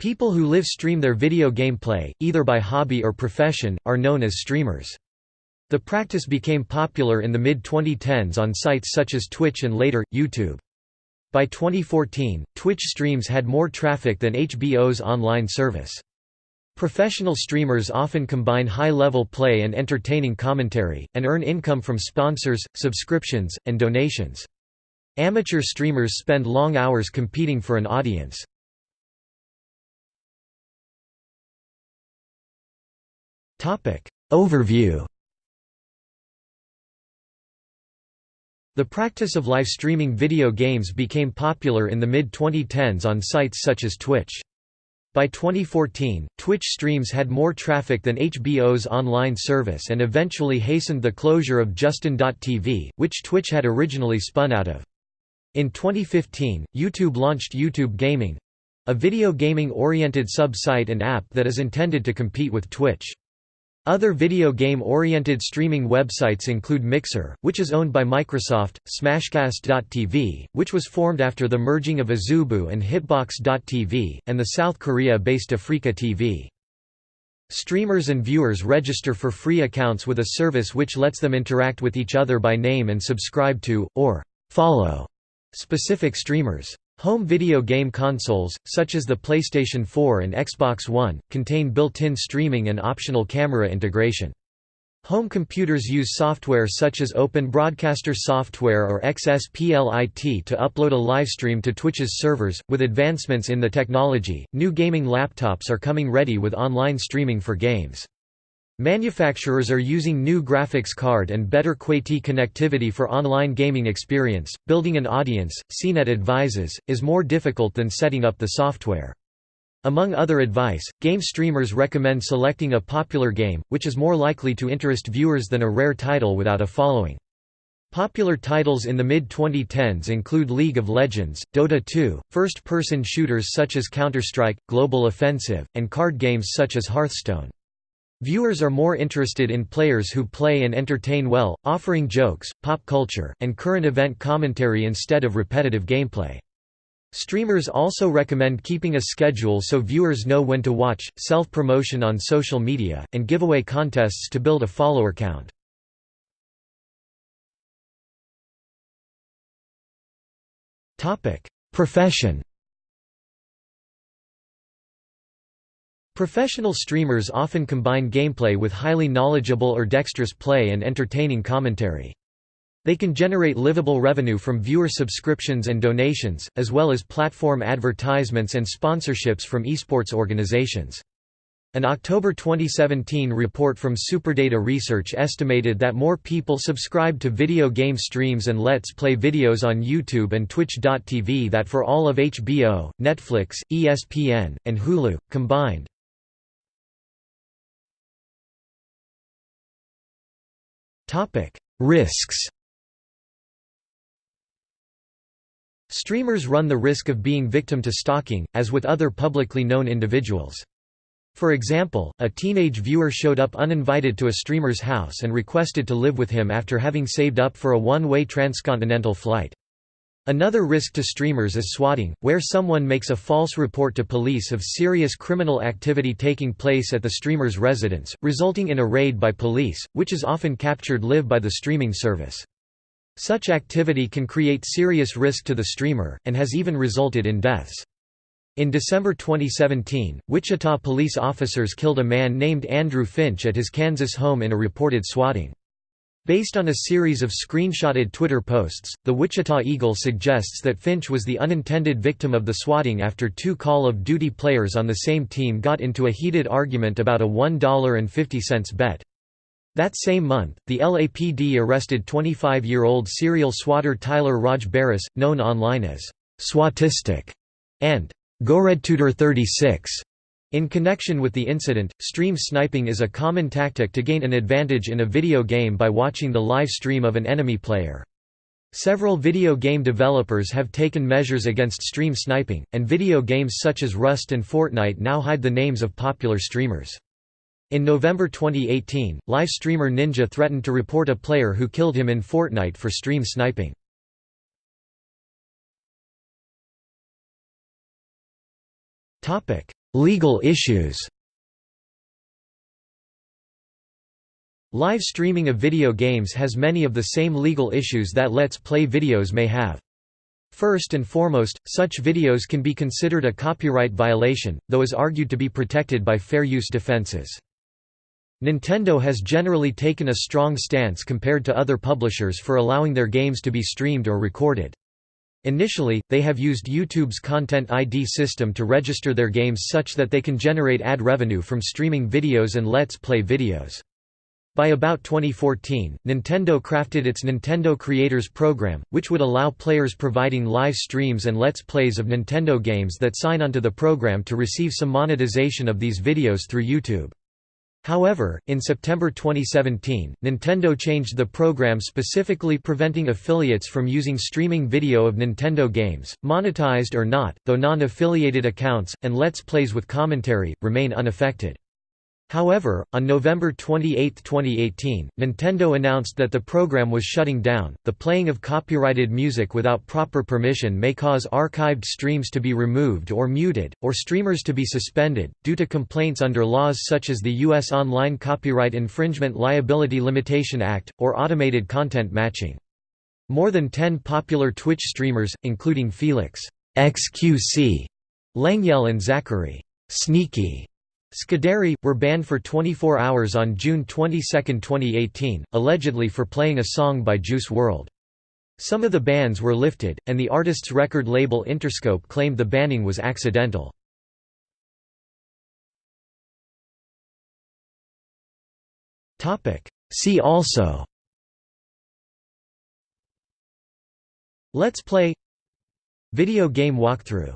People who live stream their video game play, either by hobby or profession, are known as streamers. The practice became popular in the mid-2010s on sites such as Twitch and later, YouTube. By 2014, Twitch streams had more traffic than HBO's online service. Professional streamers often combine high-level play and entertaining commentary, and earn income from sponsors, subscriptions, and donations. Amateur streamers spend long hours competing for an audience. Overview The practice of live streaming video games became popular in the mid-2010s on sites such as Twitch. By 2014, Twitch streams had more traffic than HBO's online service and eventually hastened the closure of Justin.tv, which Twitch had originally spun out of. In 2015, YouTube launched YouTube Gaming—a video gaming-oriented sub-site and app that is intended to compete with Twitch. Other video game-oriented streaming websites include Mixer, which is owned by Microsoft, Smashcast.tv, which was formed after the merging of Azubu and Hitbox.tv, and the South Korea-based Afreeca TV. Streamers and viewers register for free accounts with a service which lets them interact with each other by name and subscribe to, or follow, specific streamers. Home video game consoles, such as the PlayStation 4 and Xbox One, contain built-in streaming and optional camera integration. Home computers use software such as Open Broadcaster Software or XSPLIT to upload a livestream to Twitch's servers. With advancements in the technology, new gaming laptops are coming ready with online streaming for games. Manufacturers are using new graphics card and better QWERTY connectivity for online gaming experience. Building an audience, CNET advises, is more difficult than setting up the software. Among other advice, game streamers recommend selecting a popular game, which is more likely to interest viewers than a rare title without a following. Popular titles in the mid-2010s include League of Legends, Dota 2, first-person shooters such as Counter-Strike, Global Offensive, and card games such as Hearthstone. Viewers are more interested in players who play and entertain well, offering jokes, pop culture, and current event commentary instead of repetitive gameplay. Streamers also recommend keeping a schedule so viewers know when to watch, self-promotion on social media, and giveaway contests to build a follower count. Profession Professional streamers often combine gameplay with highly knowledgeable or dexterous play and entertaining commentary. They can generate livable revenue from viewer subscriptions and donations, as well as platform advertisements and sponsorships from esports organizations. An October 2017 report from Superdata Research estimated that more people subscribed to video game streams and Let's Play videos on YouTube and Twitch.tv that for all of HBO, Netflix, ESPN, and Hulu, combined. Risks Streamers run the risk of being victim to stalking, as with other publicly known individuals. For example, a teenage viewer showed up uninvited to a streamer's house and requested to live with him after having saved up for a one-way transcontinental flight. Another risk to streamers is swatting, where someone makes a false report to police of serious criminal activity taking place at the streamer's residence, resulting in a raid by police, which is often captured live by the streaming service. Such activity can create serious risk to the streamer, and has even resulted in deaths. In December 2017, Wichita police officers killed a man named Andrew Finch at his Kansas home in a reported swatting. Based on a series of screenshotted Twitter posts, the Wichita Eagle suggests that Finch was the unintended victim of the swatting after two Call of Duty players on the same team got into a heated argument about a $1.50 bet. That same month, the LAPD arrested 25-year-old serial swatter Tyler Raj Barriss, known online as Swatistic and GoRedTutor36. In connection with the incident, stream sniping is a common tactic to gain an advantage in a video game by watching the live stream of an enemy player. Several video game developers have taken measures against stream sniping, and video games such as Rust and Fortnite now hide the names of popular streamers. In November 2018, live streamer Ninja threatened to report a player who killed him in Fortnite for stream sniping. Legal issues Live streaming of video games has many of the same legal issues that Let's Play videos may have. First and foremost, such videos can be considered a copyright violation, though is argued to be protected by fair use defenses. Nintendo has generally taken a strong stance compared to other publishers for allowing their games to be streamed or recorded. Initially, they have used YouTube's Content ID system to register their games such that they can generate ad revenue from streaming videos and Let's Play videos. By about 2014, Nintendo crafted its Nintendo Creators Program, which would allow players providing live streams and Let's Plays of Nintendo games that sign onto the program to receive some monetization of these videos through YouTube. However, in September 2017, Nintendo changed the program specifically preventing affiliates from using streaming video of Nintendo games, monetized or not, though non-affiliated accounts, and Let's Plays with commentary, remain unaffected. However, on November 28, 2018, Nintendo announced that the program was shutting down. The playing of copyrighted music without proper permission may cause archived streams to be removed or muted, or streamers to be suspended, due to complaints under laws such as the U.S. Online Copyright Infringement Liability Limitation Act, or automated content matching. More than 10 popular Twitch streamers, including Felix XQC, Lengyel and Zachary Sneaky Scuderi, were banned for 24 hours on June 22, 2018, allegedly for playing a song by Juice WRLD. Some of the bans were lifted, and the artist's record label Interscope claimed the banning was accidental. See also Let's Play Video game walkthrough